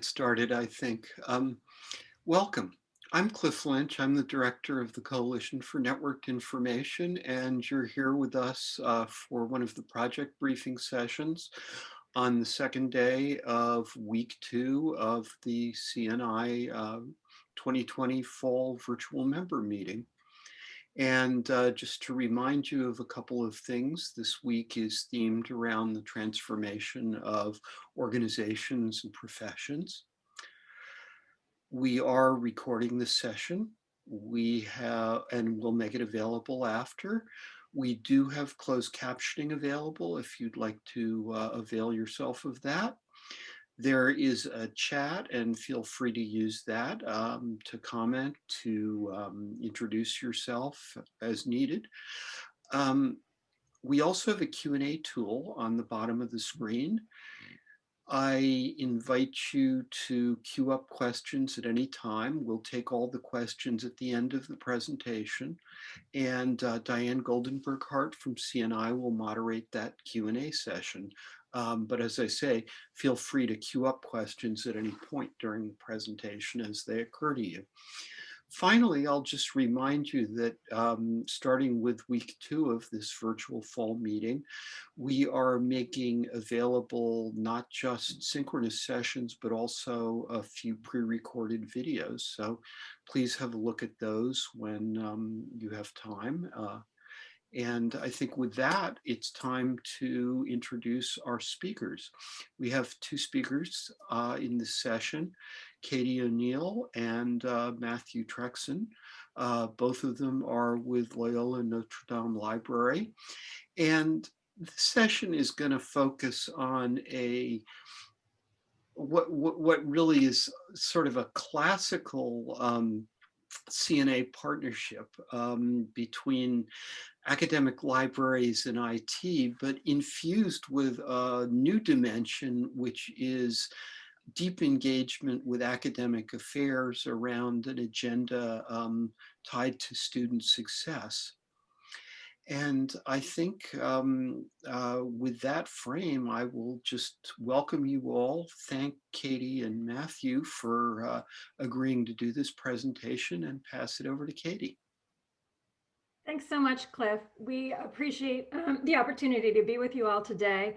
get started, I think. Um, welcome. I'm Cliff Lynch. I'm the director of the Coalition for Networked Information, and you're here with us uh, for one of the project briefing sessions on the second day of week two of the CNI uh, 2020 Fall Virtual Member Meeting. And uh, just to remind you of a couple of things, this week is themed around the transformation of organizations and professions. We are recording this session. We have, and we'll make it available after. We do have closed captioning available if you'd like to uh, avail yourself of that. There is a chat and feel free to use that um, to comment, to um, introduce yourself as needed. Um, we also have a Q&A tool on the bottom of the screen. I invite you to queue up questions at any time. We'll take all the questions at the end of the presentation. And uh, Diane Goldenberg Hart from CNI will moderate that Q&A session. Um, but as I say, feel free to queue up questions at any point during the presentation as they occur to you. Finally, I'll just remind you that um, starting with week two of this virtual fall meeting, we are making available not just synchronous sessions, but also a few pre-recorded videos. So please have a look at those when um, you have time. Uh, and I think with that, it's time to introduce our speakers. We have two speakers uh, in this session, Katie O'Neill and uh, Matthew Trexon. Uh, both of them are with Loyola Notre Dame Library. And this session is going to focus on a what, what, what really is sort of a classical um, CNI partnership um, between academic libraries and IT, but infused with a new dimension, which is deep engagement with academic affairs around an agenda um, tied to student success. And I think um, uh, with that frame, I will just welcome you all. Thank Katie and Matthew for uh, agreeing to do this presentation and pass it over to Katie. Thanks so much, Cliff. We appreciate um, the opportunity to be with you all today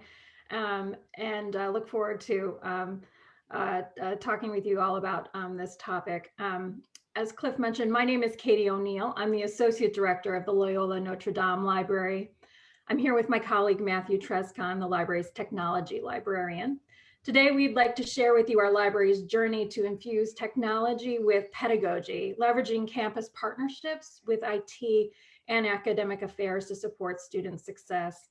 um, and uh, look forward to um, uh, uh, talking with you all about um, this topic. As Cliff mentioned, my name is Katie O'Neill. I'm the Associate Director of the Loyola Notre Dame Library. I'm here with my colleague, Matthew Trescon, the library's technology librarian. Today, we'd like to share with you our library's journey to infuse technology with pedagogy, leveraging campus partnerships with IT and academic affairs to support student success.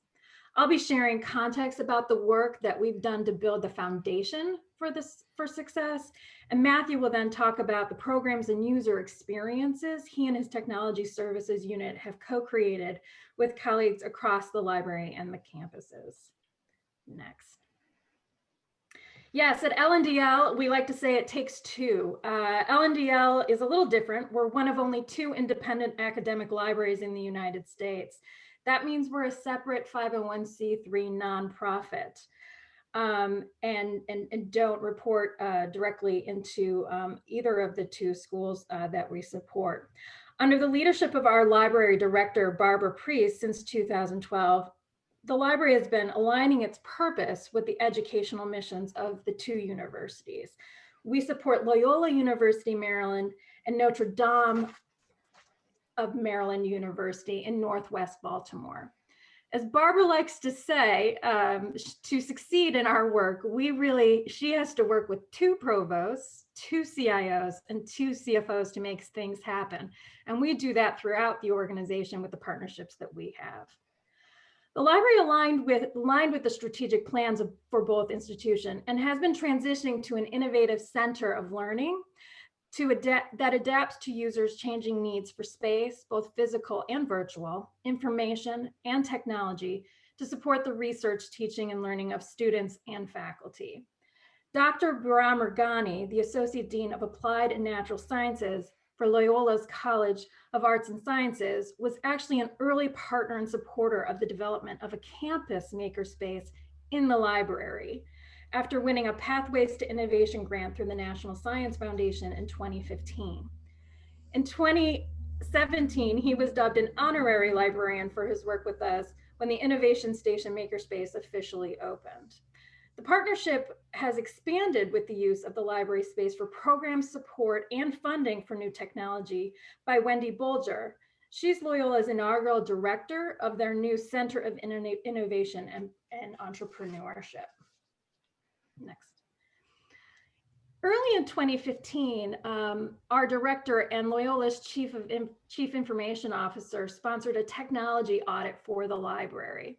I'll be sharing context about the work that we've done to build the foundation for this for success. And Matthew will then talk about the programs and user experiences he and his technology services unit have co-created with colleagues across the library and the campuses. Next. Yes, at LNDL, we like to say it takes two. Uh, LNDL is a little different. We're one of only two independent academic libraries in the United States. That means we're a separate 501c3 nonprofit um, and, and, and, don't report uh, directly into um, either of the two schools uh, that we support. Under the leadership of our library director, Barbara Priest, since 2012, the library has been aligning its purpose with the educational missions of the two universities. We support Loyola University, Maryland and Notre Dame of Maryland University in Northwest Baltimore. As Barbara likes to say, um, to succeed in our work, we really, she has to work with two provosts, two CIOs, and two CFOs to make things happen. And we do that throughout the organization with the partnerships that we have. The library aligned with, aligned with the strategic plans of, for both institution and has been transitioning to an innovative center of learning to adapt, that adapts to users' changing needs for space, both physical and virtual, information and technology to support the research, teaching, and learning of students and faculty. Dr. Bahram the Associate Dean of Applied and Natural Sciences, for Loyola's College of Arts and Sciences was actually an early partner and supporter of the development of a campus makerspace in the library. After winning a Pathways to Innovation grant through the National Science Foundation in 2015. In 2017, he was dubbed an honorary librarian for his work with us when the Innovation Station Makerspace officially opened. The partnership has expanded with the use of the library space for program support and funding for new technology by Wendy Bulger. She's Loyola's inaugural director of their new Center of Innovation and, and Entrepreneurship. Next. Early in 2015, um, our director and Loyola's chief of chief information officer sponsored a technology audit for the library.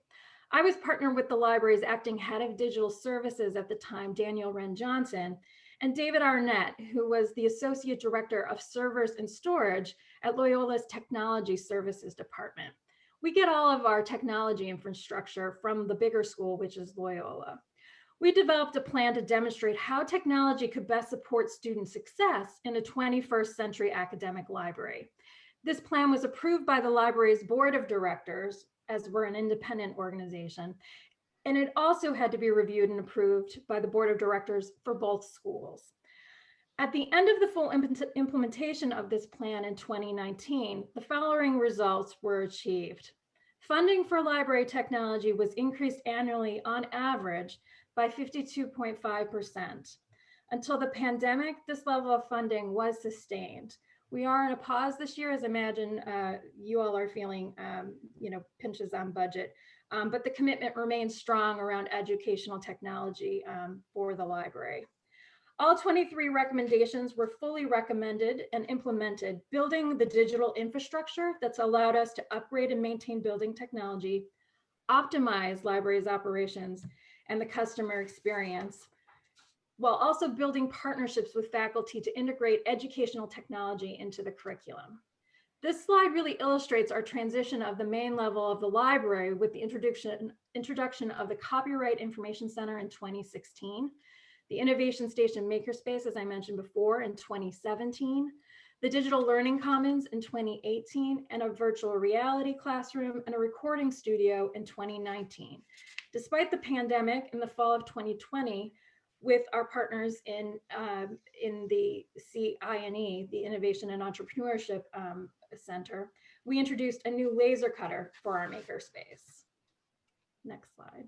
I was partnered with the library's acting head of digital services at the time, Daniel Wren Johnson, and David Arnett, who was the associate director of servers and storage at Loyola's Technology Services Department. We get all of our technology infrastructure from the bigger school, which is Loyola. We developed a plan to demonstrate how technology could best support student success in a 21st century academic library. This plan was approved by the library's board of directors as we're an independent organization. And it also had to be reviewed and approved by the board of directors for both schools. At the end of the full implementation of this plan in 2019, the following results were achieved. Funding for library technology was increased annually on average by 52.5%. Until the pandemic, this level of funding was sustained. We are in a pause this year, as I imagine uh, you all are feeling, um, you know, pinches on budget. Um, but the commitment remains strong around educational technology um, for the library. All 23 recommendations were fully recommended and implemented, building the digital infrastructure that's allowed us to upgrade and maintain building technology, optimize libraries operations, and the customer experience, while also building partnerships with faculty to integrate educational technology into the curriculum. This slide really illustrates our transition of the main level of the library with the introduction, introduction of the Copyright Information Center in 2016, the Innovation Station Makerspace, as I mentioned before, in 2017, the Digital Learning Commons in 2018, and a virtual reality classroom and a recording studio in 2019. Despite the pandemic in the fall of 2020, with our partners in um, in the CINE, the Innovation and Entrepreneurship um, Center, we introduced a new laser cutter for our makerspace. Next slide.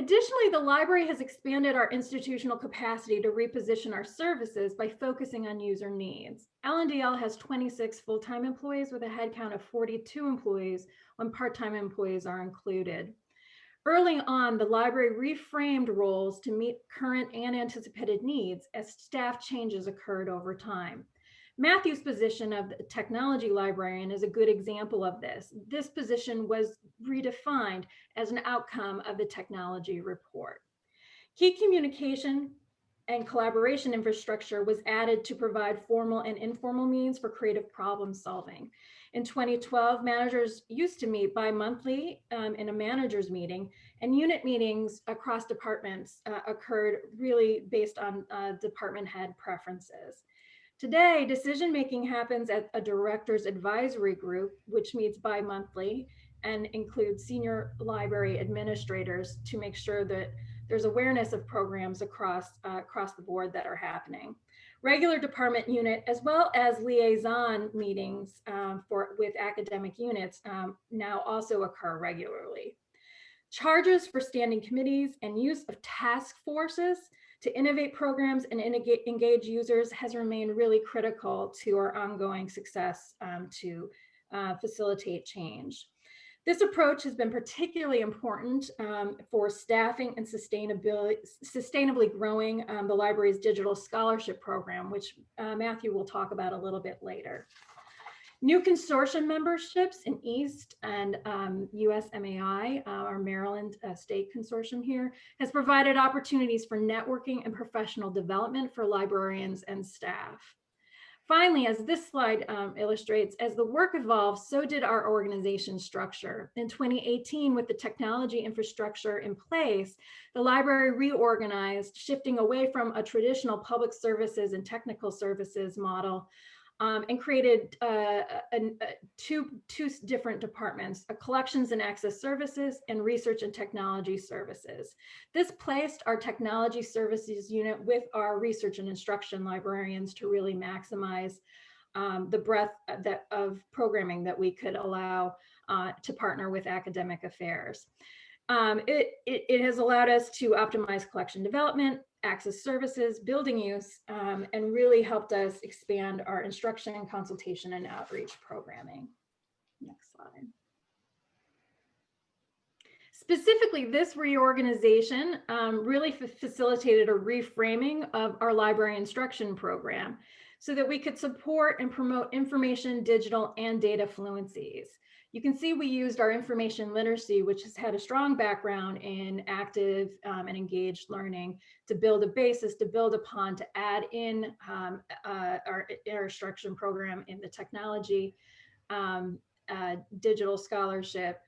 Additionally, the library has expanded our institutional capacity to reposition our services by focusing on user needs. LNDL has 26 full-time employees with a headcount of 42 employees when part-time employees are included. Early on, the library reframed roles to meet current and anticipated needs as staff changes occurred over time. Matthew's position of the technology librarian is a good example of this. This position was redefined as an outcome of the technology report. Key communication and collaboration infrastructure was added to provide formal and informal means for creative problem solving. In 2012, managers used to meet bi-monthly um, in a manager's meeting and unit meetings across departments uh, occurred really based on uh, department head preferences. Today, decision-making happens at a director's advisory group, which meets bi-monthly and includes senior library administrators to make sure that there's awareness of programs across, uh, across the board that are happening regular department unit, as well as liaison meetings um, for with academic units um, now also occur regularly. Charges for standing committees and use of task forces to innovate programs and engage users has remained really critical to our ongoing success um, to uh, facilitate change. This approach has been particularly important um, for staffing and sustainability, sustainably growing um, the library's digital scholarship program, which uh, Matthew will talk about a little bit later. New consortium memberships in East and um, USMAI, uh, our Maryland uh, state consortium here, has provided opportunities for networking and professional development for librarians and staff. Finally, as this slide um, illustrates, as the work evolved, so did our organization structure. In 2018, with the technology infrastructure in place, the library reorganized, shifting away from a traditional public services and technical services model um, and created uh, a, a, two, two different departments, a collections and access services and research and technology services. This placed our technology services unit with our research and instruction librarians to really maximize um, the breadth that, of programming that we could allow uh, to partner with academic affairs. Um, it, it, it, has allowed us to optimize collection development, access services, building use, um, and really helped us expand our instruction, consultation, and outreach programming. Next slide. Specifically, this reorganization um, really facilitated a reframing of our library instruction program so that we could support and promote information, digital, and data fluencies. You can see we used our information literacy, which has had a strong background in active um, and engaged learning to build a basis to build upon to add in um, uh, our, instruction program in the technology, um, uh, digital scholarship,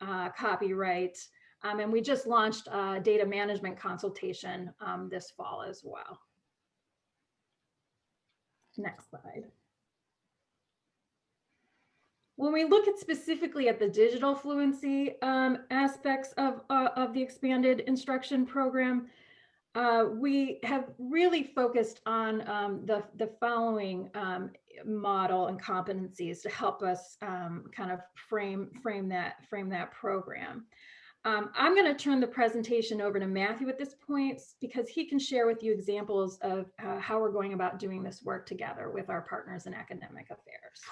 uh, copyright, um, and we just launched a data management consultation um, this fall as well. Next slide. When we look at specifically at the digital fluency um, aspects of, uh, of the expanded instruction program, uh, we have really focused on um, the, the following um, model and competencies to help us um, kind of frame, frame, that, frame that program. Um, I'm going to turn the presentation over to Matthew at this point because he can share with you examples of uh, how we're going about doing this work together with our partners in academic affairs.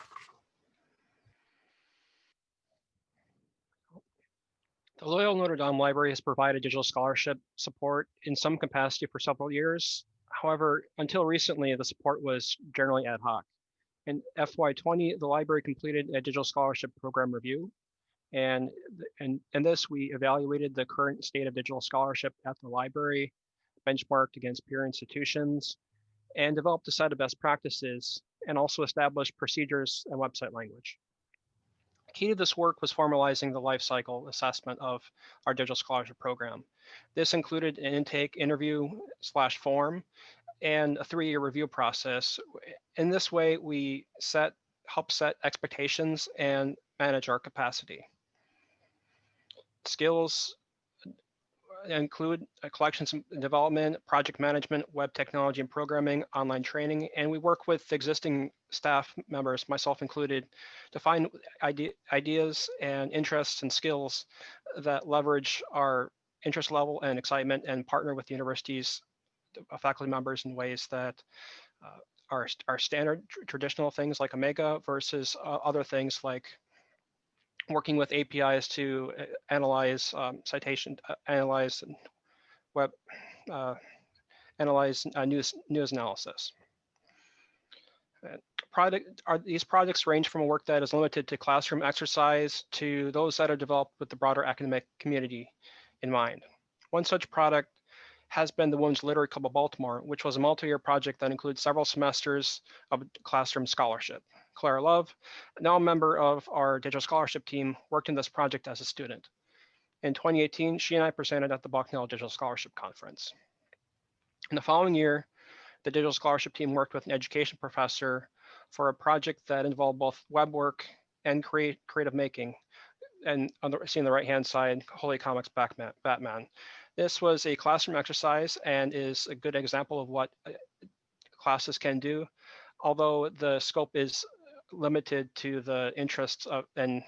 The Loyola Notre Dame Library has provided digital scholarship support in some capacity for several years. However, until recently, the support was generally ad hoc. In FY20, the library completed a digital scholarship program review. And in, in this, we evaluated the current state of digital scholarship at the library, benchmarked against peer institutions, and developed a set of best practices, and also established procedures and website language key to this work was formalizing the life cycle assessment of our digital scholarship program. This included an intake interview slash form and a three-year review process. In this way, we set help set expectations and manage our capacity. Skills include collections development, project management, web technology and programming, online training, and we work with existing staff members, myself included, to find idea, ideas and interests and skills that leverage our interest level and excitement and partner with the university's uh, faculty members in ways that uh, are, are standard traditional things like Omeka versus uh, other things like working with APIs to uh, analyze um, citation, uh, analyze web, uh, analyze uh, news news analysis. Product are these projects range from a work that is limited to classroom exercise to those that are developed with the broader academic community in mind. One such product has been the Women's Literary Club of Baltimore, which was a multi-year project that includes several semesters of classroom scholarship. Clara Love, now a member of our digital scholarship team, worked in this project as a student. In 2018, she and I presented at the Bucknell Digital Scholarship Conference. In the following year, the digital scholarship team worked with an education professor for a project that involved both web work and create, creative making. And on the, seeing the right-hand side, Holy Comics Batman, Batman. This was a classroom exercise and is a good example of what uh, classes can do, although the scope is limited to the interests of and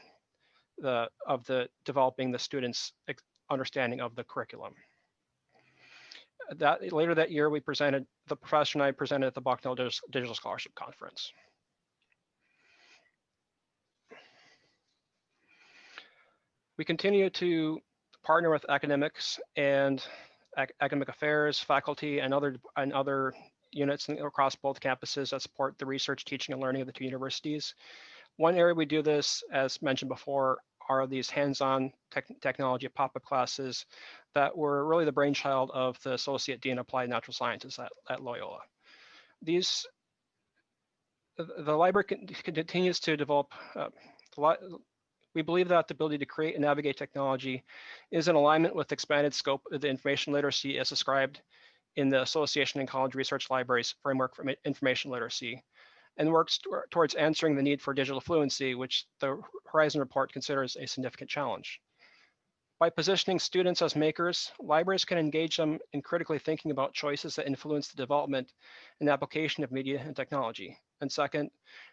the of the developing the students understanding of the curriculum. That later that year, we presented the professor and I presented at the Bucknell Digital Scholarship Conference. We continue to partner with academics and ac academic affairs, faculty, and other and other units across both campuses that support the research, teaching, and learning of the two universities. One area we do this, as mentioned before, are these hands-on technology pop-up classes that were really the brainchild of the Associate Dean of Applied Natural Sciences at, at Loyola. These, the library continues to develop, uh, we believe that the ability to create and navigate technology is in alignment with expanded scope of the information literacy as described in the Association and College Research Libraries Framework for Information Literacy. and works towards answering the need for digital fluency, which the Horizon report considers a significant challenge. By positioning students as makers, libraries can engage them in critically thinking about choices that influence the development and application of media and technology. And second,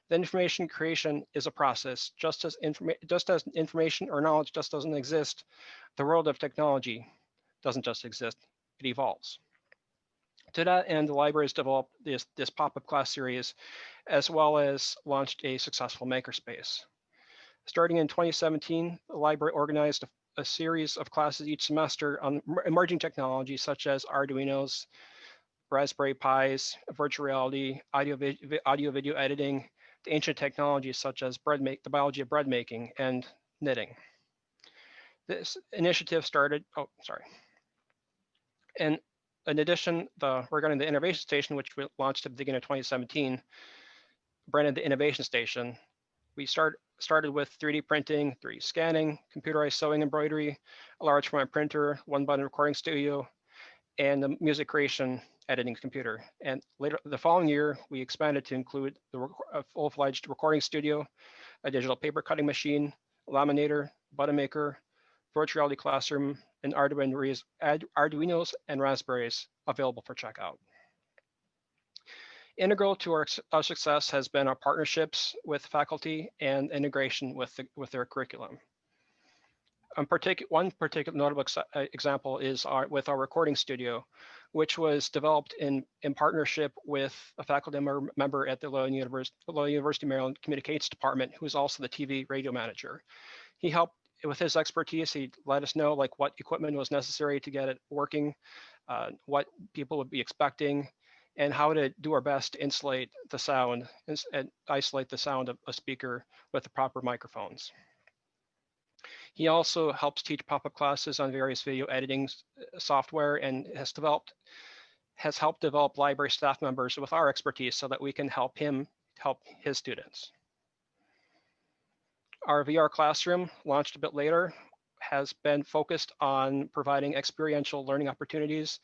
the information creation is a process. Just as, informa- just as information or knowledge just doesn't exist, the world of technology doesn't just exist, it evolves. To that end, the library has developed this, this pop-up class series, as well as launched a successful makerspace. Starting in 2017, the library organized a a series of classes each semester on emerging technologies such as Arduinos, Raspberry Pis, virtual reality, audio, audio video editing, the ancient technologies such as bread make, the biology of bread making and knitting. This initiative started, oh, sorry. And in addition, the regarding the innovation station, which we launched at the beginning of 2017, branded the innovation station, we start started with 3D printing, 3D scanning, computerized sewing embroidery, a large format printer, one button recording studio, and the music creation editing computer. And later the following year, we expanded to include the full-fledged recording studio, a digital paper cutting machine, laminator, button maker, virtual reality classroom, and Arduinos and Raspberries available for checkout. Integral to our, our, success has been our partnerships with faculty and integration with, the, with their curriculum. Um, partic one particular notable ex uh, example is our, with our recording studio, which was developed in, in partnership with a faculty member, member at the Loyola University, Loyola University Maryland Communications Department, who is also the TV radio manager. He helped with his expertise, he let us know like what equipment was necessary to get it working, uh, what people would be expecting, and how to do our best to insulate the sound and, and isolate the sound of a speaker with the proper microphones. He also helps teach pop-up classes on various video editing uh, software and has developed has helped develop library staff members with our expertise so that we can help him help his students. Our VR classroom, launched a bit later, has been focused on providing experiential learning opportunities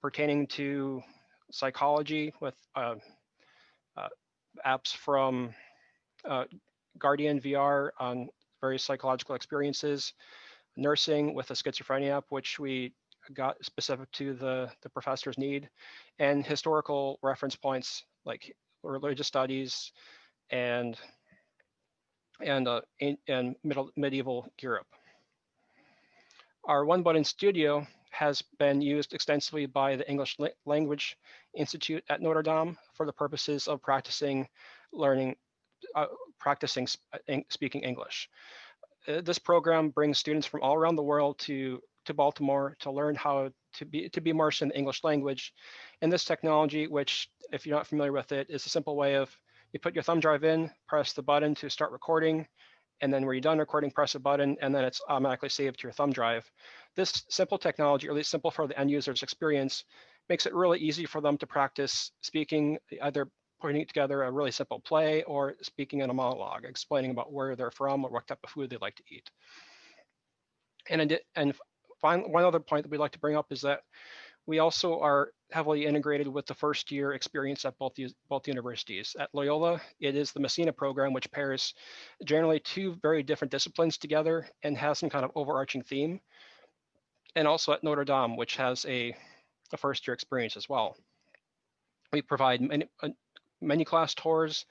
pertaining to psychology with uh, uh, apps from uh, Guardian VR on various psychological experiences, nursing with a schizophrenia app, which we got specific to the, the professor's need, and historical reference points like religious studies and and uh, and middle medieval Europe. Our one button studio has been used extensively by the English Language Institute at Notre Dame for the purposes of practicing learning, uh, practicing uh, speaking English. Uh, this program brings students from all around the world to, to Baltimore to learn how to be, to be immersed in the English language. And this technology, which if you're not familiar with it, is a simple way of you put your thumb drive in, press the button to start recording, and then when you're done recording, press a button, and then it's automatically saved to your thumb drive. This simple technology, or at least simple for the end user's experience, makes it really easy for them to practice speaking, either putting together a really simple play or speaking in a monologue, explaining about where they're from or what type of food they like to eat. And, and finally, one other point that we'd like to bring up is that we also are heavily integrated with the first year experience at both, both universities. At Loyola, it is the Messina program, which pairs generally two very different disciplines together and has some kind of overarching theme and also at Notre Dame, which has a, a first year experience as well. We provide many, uh, many class tours,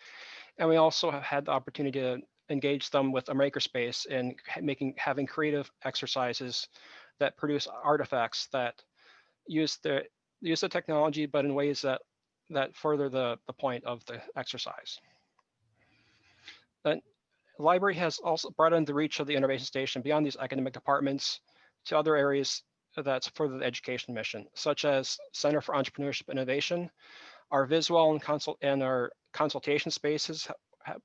and we also have had the opportunity to engage them with a makerspace and making having creative exercises that produce artifacts that use the use the technology, but in ways that that further the, the point of the exercise. The library has also broadened the reach of the innovation station beyond these academic departments to other areas that's further the education mission, such as Center for Entrepreneurship Innovation, our visual and, consult and our consultation spaces have,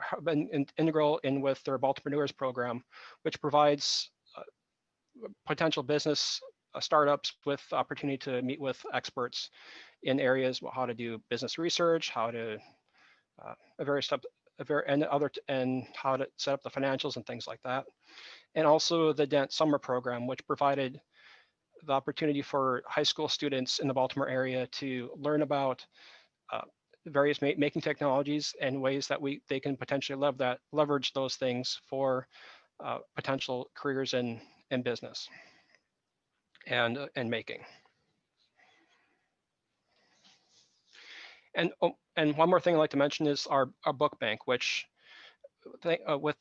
have been in, integral in with their Baltipreneurs program, which provides uh, potential business uh, startups with opportunity to meet with experts in areas how to do business research, how to uh, various stuff, and other and how to set up the financials and things like that. And also the Dent Summer Program, which provided the opportunity for high school students in the Baltimore area to learn about uh, various ma making technologies and ways that we they can potentially lev that leverage those things for uh, potential careers in in business and uh, and making. And oh, and one more thing I'd like to mention is our our book bank, which th uh, with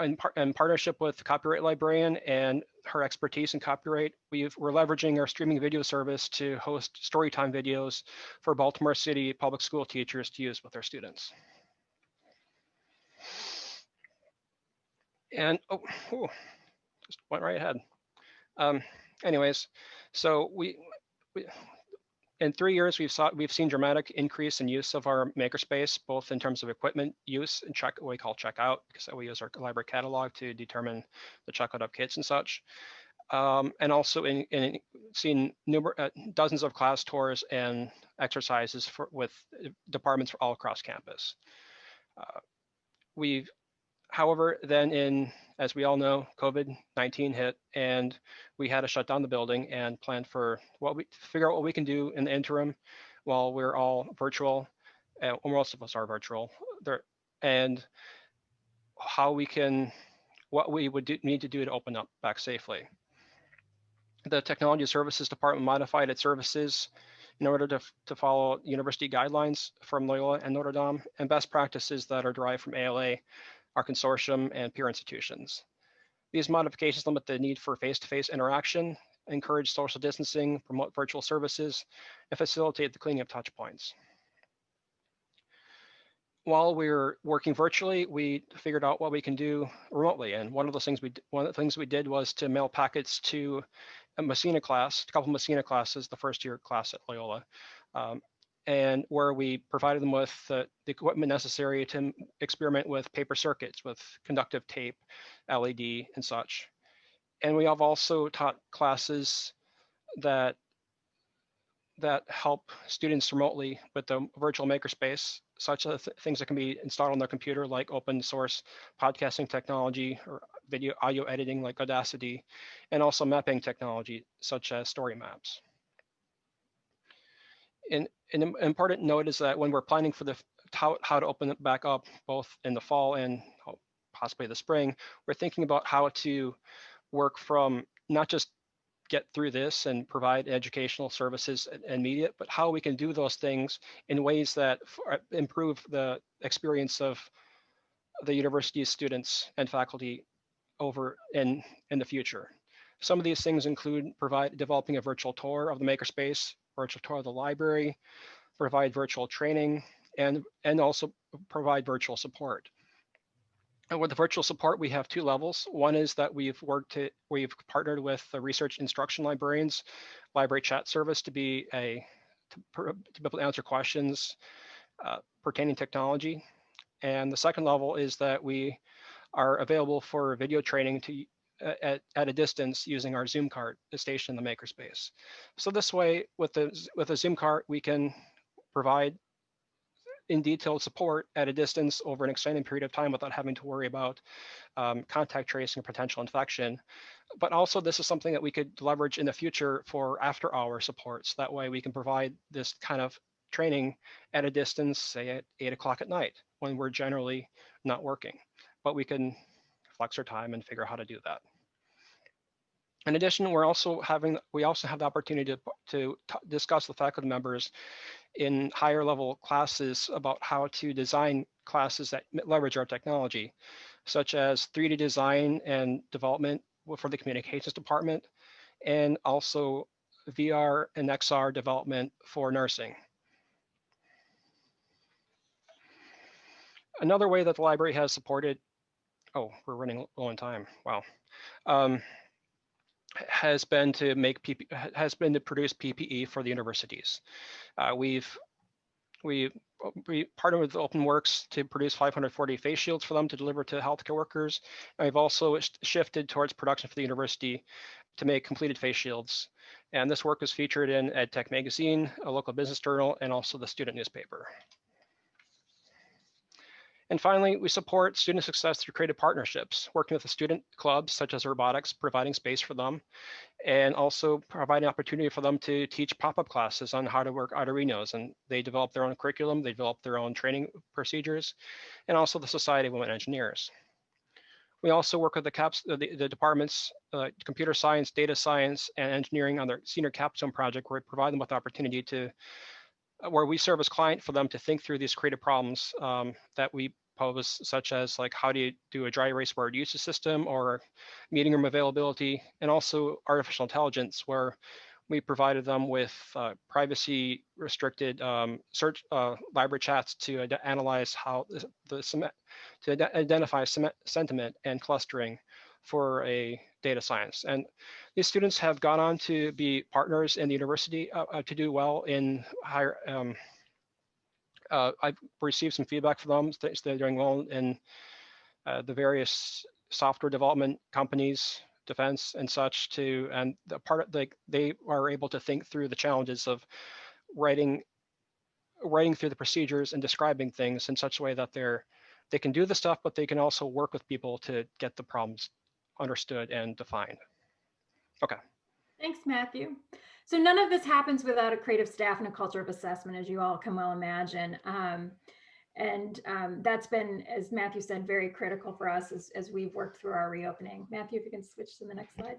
in, par in partnership with the Copyright Librarian and her expertise in copyright, we've, we're leveraging our streaming video service to host storytime videos for Baltimore City public school teachers to use with their students. And, oh, just went right ahead. Um, anyways, so we, we in three years, we've saw we've seen dramatic increase in use of our makerspace, both in terms of equipment use and check what we call checkout, because we use our library catalog to determine the checkout of kits and such. Um, and also in, in seeing numerous uh, dozens of class tours and exercises for, with departments all across campus. Uh, we've, however, then in as we all know, COVID-19 hit and we had to shut down the building and plan for what we figure out what we can do in the interim while we're all virtual, uh, most of us are virtual, there, and how we can, what we would do, need to do to open up back safely. The technology services department modified its services in order to, to follow university guidelines from Loyola and Notre Dame and best practices that are derived from ALA our consortium, and peer institutions. These modifications limit the need for face-to-face -face interaction, encourage social distancing, promote virtual services, and facilitate the cleaning of touch points. While we are working virtually, we figured out what we can do remotely. And one of those things we one of the things we did was to mail packets to a Messina class, a couple Messina classes, the first year class at Loyola, um, and where we provided them with the, the equipment necessary to experiment with paper circuits, with conductive tape, LED, and such. And we have also taught classes that that help students remotely with the virtual makerspace, such as th things that can be installed on their computer, like open source podcasting technology or video audio editing like Audacity, and also mapping technology such as story maps. And an important note is that when we're planning for the how, how to open it back up, both in the fall and oh, possibly the spring, we're thinking about how to work from not just get through this and provide educational services and media, but how we can do those things in ways that uh, improve the experience of the university's students and faculty over in, in the future. Some of these things include provide developing a virtual tour of the makerspace, virtual tour of the library, provide virtual training, and, and also provide virtual support. And with the virtual support, we have two levels. One is that we've worked to, we've partnered with the research instruction librarians, library chat service to be a, to, to be able to answer questions uh, pertaining technology. And the second level is that we are available for video training to at, at a distance using our Zoom cart stationed in the makerspace. So this way, with the with a Zoom cart, we can provide in detailed support at a distance over an extended period of time without having to worry about um, contact tracing or potential infection. But also this is something that we could leverage in the future for after hour supports. That way we can provide this kind of training at a distance, say at eight o'clock at night when we're generally not working. But we can flex our time and figure out how to do that. In addition, we're also having, we also have the opportunity to, to discuss with faculty members in higher level classes about how to design classes that leverage our technology, such as 3D design and development for the communications department, and also VR and XR development for nursing. Another way that the library has supported oh, we're running low on time. Wow. Um, has been to make PP, has been to produce PPE for the universities. Uh, we've we we partnered with OpenWorks to produce 540 face shields for them to deliver to healthcare workers. And we've also shifted towards production for the university to make completed face shields. And this work was featured in EdTech Magazine, a local business journal, and also the student newspaper. And finally, we support student success through creative partnerships, working with the student clubs such as robotics, providing space for them, and also providing opportunity for them to teach pop-up classes on how to work Arduinos. And they develop their own curriculum, they develop their own training procedures, and also the Society of Women Engineers. We also work with the caps, the, the departments, uh, computer science, data science, and engineering on their senior capstone project, where we provide them with the opportunity to where we serve as client for them to think through these creative problems um, that we pose, such as like how do you do a dry erase word usage system or meeting room availability, and also artificial intelligence, where we provided them with uh, privacy restricted um, search uh, library chats to analyze how the, the to identify sentiment and clustering for a data science. And these students have gone on to be partners in the university uh, uh, to do well in higher, um, uh, I've received some feedback from them. They're doing well in uh, the various software development companies, defense and such to, and the part of like they are able to think through the challenges of writing, writing through the procedures and describing things in such a way that they're, they can do the stuff, but they can also work with people to get the problems understood and defined. Okay. Thanks, Matthew. So none of this happens without a creative staff and a culture of assessment, as you all can well imagine. Um, and um, that's been, as Matthew said, very critical for us as, as we've worked through our reopening. Matthew, if you can switch to the next slide.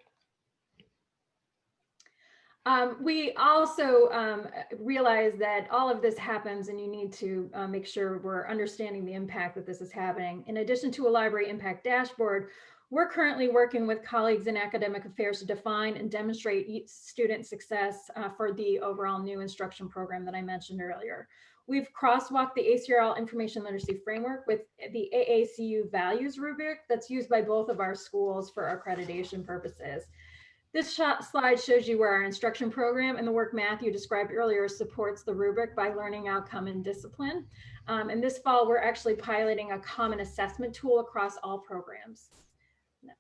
Um, we also um, realize that all of this happens and you need to uh, make sure we're understanding the impact that this is happening. In addition to a library impact dashboard, we're currently working with colleagues in academic affairs to define and demonstrate student success uh, for the overall new instruction program that I mentioned earlier. We've crosswalked the ACRL information literacy framework with the AACU values rubric that's used by both of our schools for accreditation purposes. This slide shows you where our instruction program and the work Matthew described earlier supports the rubric by learning outcome and discipline. Um, and this fall, we're actually piloting a common assessment tool across all programs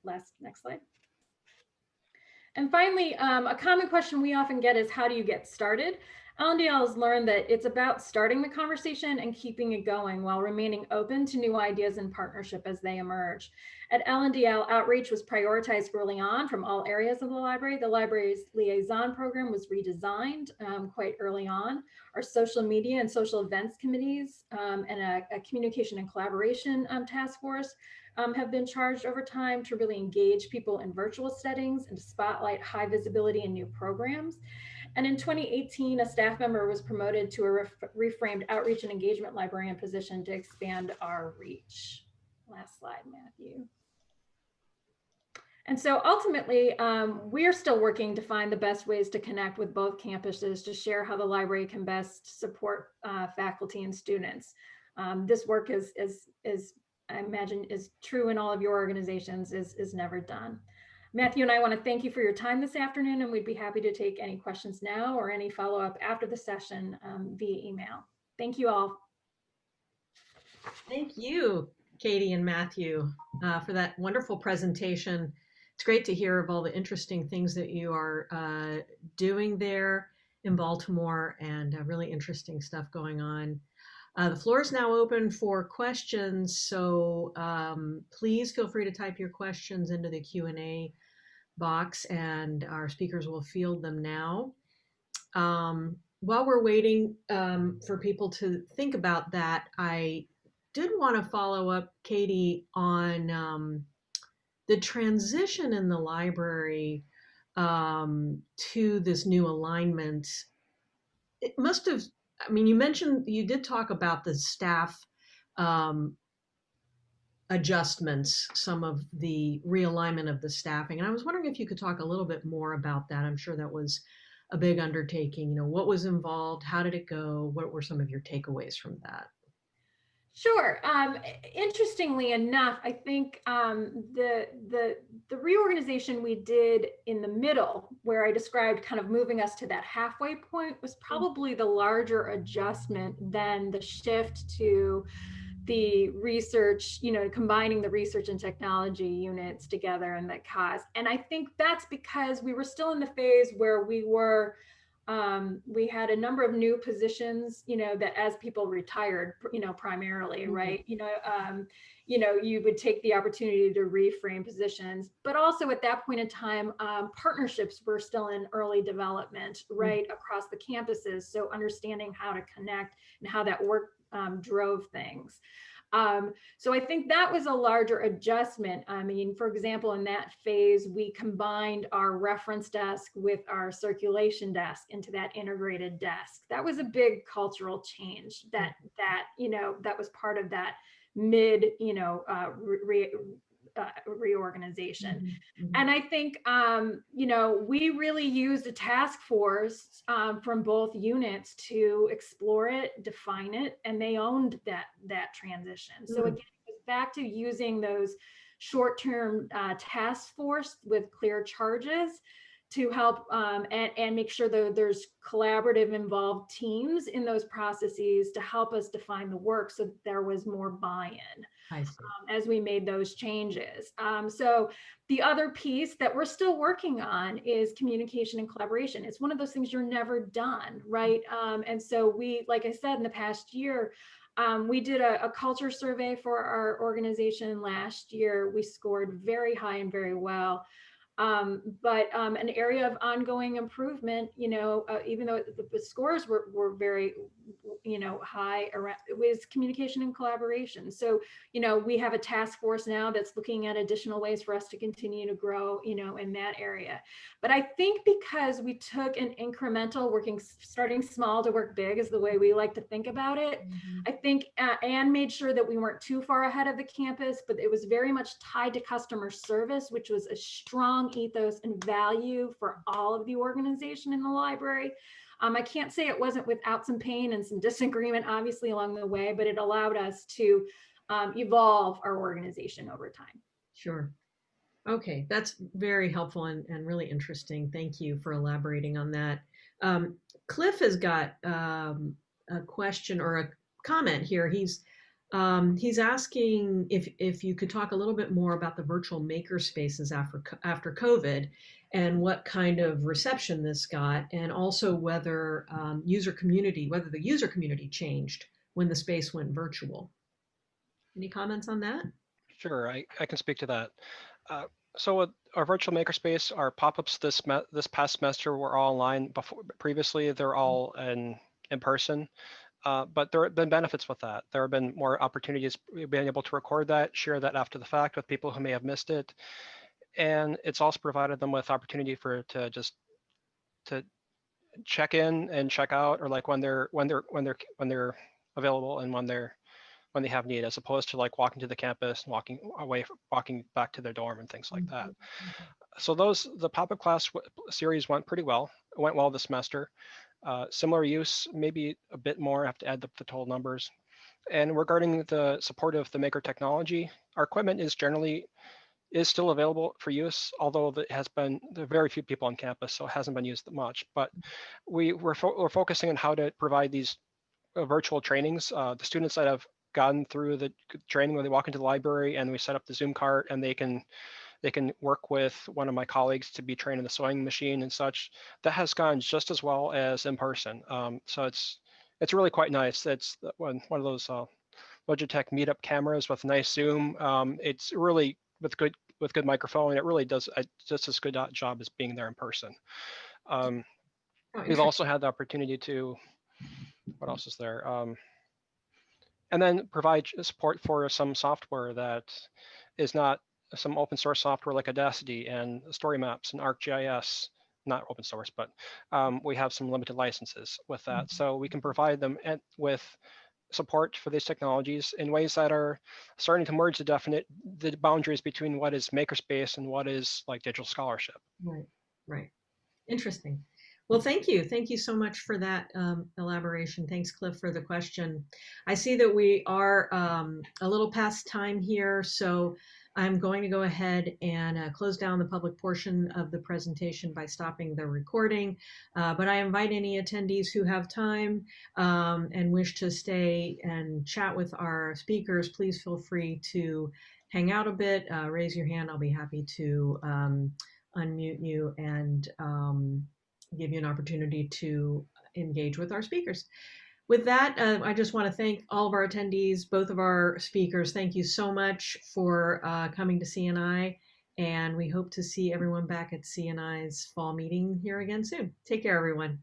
last next slide. And finally, um, a common question we often get is how do you get started? LNDL has learned that it's about starting the conversation and keeping it going while remaining open to new ideas and partnership as they emerge. At LNDL, outreach was prioritized early on from all areas of the library. The library's liaison program was redesigned um, quite early on. Our social media and social events committees um, and a, a, communication and collaboration um, task force um, have been charged over time to really engage people in virtual settings and to spotlight high visibility and new programs. And in 2018, a staff member was promoted to a ref reframed outreach and engagement librarian position to expand our reach. Last slide, Matthew. And so ultimately, um, we are still working to find the best ways to connect with both campuses to share how the library can best support uh, faculty and students. Um, this work is, is, is I imagine is true in all of your organizations is, is never done. Matthew and I want to thank you for your time this afternoon, and we'd be happy to take any questions now or any follow up after the session um, via email. Thank you all. Thank you, Katie and Matthew, uh, for that wonderful presentation. It's great to hear of all the interesting things that you are uh, doing there in Baltimore and uh, really interesting stuff going on. Uh, the floor is now open for questions, so um, please feel free to type your questions into the Q&A box and our speakers will field them now. Um, while we're waiting um, for people to think about that, I did want to follow up, Katie, on um, the transition in the library um, to this new alignment. It must have I mean, you mentioned you did talk about the staff um, adjustments, some of the realignment of the staffing, and I was wondering if you could talk a little bit more about that. I'm sure that was a big undertaking. You know, what was involved? How did it go? What were some of your takeaways from that? Sure. Um, interestingly enough, I think um, the the the reorganization we did in the middle, where I described kind of moving us to that halfway point, was mm. probably the larger adjustment than the shift to the research, you know, combining the research and technology units together and that cause. And I think that's because we were still in the phase where we were um, we had a number of new positions, you know, that as people retired, you know, primarily, Mhm. right? You know, um, you know, you would take the opportunity to reframe positions, but also at that point in time, um, partnerships were still in early development, right, across the campuses. So understanding how to connect and how that work um, drove things. Um, so I think that was a larger adjustment. I mean, for example, in that phase, we combined our reference desk with our circulation desk into that integrated desk. That was a big cultural change that, that, you know, that was part of that mid, you know, uh, re, uh, reorganization. Mhm, mhm. And I think, um, you know, we really used a task force um, from both units to explore it, define it, and they owned that that transition. So Mm. again, it goes back to using those short-term uh, task force with clear charges to help um, and, and make sure that there's collaborative involved teams in those processes to help us define the work so that there was more buy-in um, as we made those changes. Um, so the other piece that we're still working on is communication and collaboration. It's one of those things you're never done, right? Um, and so we, like I said, in the past year, um, we did a, a culture survey for our organization last year. We scored very high and very well. Um, but um, an area of ongoing improvement, you know, uh, even though the, the scores were, were very, you know, high around, it was communication and collaboration. So, you know, we have a task force now that's looking at additional ways for us to continue to grow, you know, in that area. But I think because we took an incremental working, starting small to work big is the way we like to think about it. Mhm. I think uh, Anne made sure that we weren't too far ahead of the campus, but it was very much tied to customer service, which was a strong ethos and value for all of the organization in the library. Um, I can't say it wasn't without some pain and some disagreement, obviously, along the way, but it allowed us to um, evolve our organization over time. Sure. Okay, that's very helpful and, and really interesting. Thank you for elaborating on that. Um, Cliff has got um, a question or a comment here. He's um, he's asking if if you could talk a little bit more about the virtual maker spaces after after COVID, and what kind of reception this got, and also whether um, user community whether the user community changed when the space went virtual. Any comments on that? Sure, I, I can speak to that. Uh, so our virtual makerspace, our pop-ups this this past semester were all online. Before previously, they're all in in person. Uh, but there have been benefits with that. There have been more opportunities we've able to record that, share that after the fact with people who may have missed it, and it's also provided them with opportunity for to just to check in and check out, or like when they're when they're when they're when they're available and when they're when they have need, as opposed to like walking to the campus and walking away, walking back to their dorm and things like that. So those the pop-up class series went pretty well. It went well this semester. Uh, similar use, maybe a bit more. I have to add the, the total numbers. And regarding the support of the maker technology, our equipment is generally is still available for use, although it has been there are very few people on campus, so it hasn't been used much. But we we're, fo- we're focusing on how to provide these uh, virtual trainings. Uh, the students that have gotten through the training when they walk into the library and we set up the Zoom cart and they can they can work with one of my colleagues to be trained in the sewing machine and such. That has gone just as well as in person. Um, so it's it's really quite nice. It's one one of those uh, Logitech meetup cameras with nice zoom. Um, it's really with good with good microphone. It really does a, just as good a job as being there in person. Um, Oh, we've also had the opportunity to what else is there um, and then provide support for some software that is not some open source software like audacity and story maps and arcgis not open source but um, we have some limited licenses with that so we can provide them at, with support for these technologies in ways that are starting to merge the definite the boundaries between what is makerspace and what is like digital scholarship Right, right. Interesting. Well, thank you. Thank you so much for that um, elaboration. Thanks, Cliff, for the question. I see that we are um, a little past time here, so I'm going to go ahead and uh, close down the public portion of the presentation by stopping the recording. Uh, but I invite any attendees who have time um, and wish to stay and chat with our speakers, please feel free to hang out a bit, uh, raise your hand. I'll be happy to um, unmute you and um, give you an opportunity to engage with our speakers. With that, uh, I just want to thank all of our attendees, both of our speakers. Thank you so much for uh, coming to CNI, and we hope to see everyone back at CNI's fall meeting here again soon. Take care, everyone.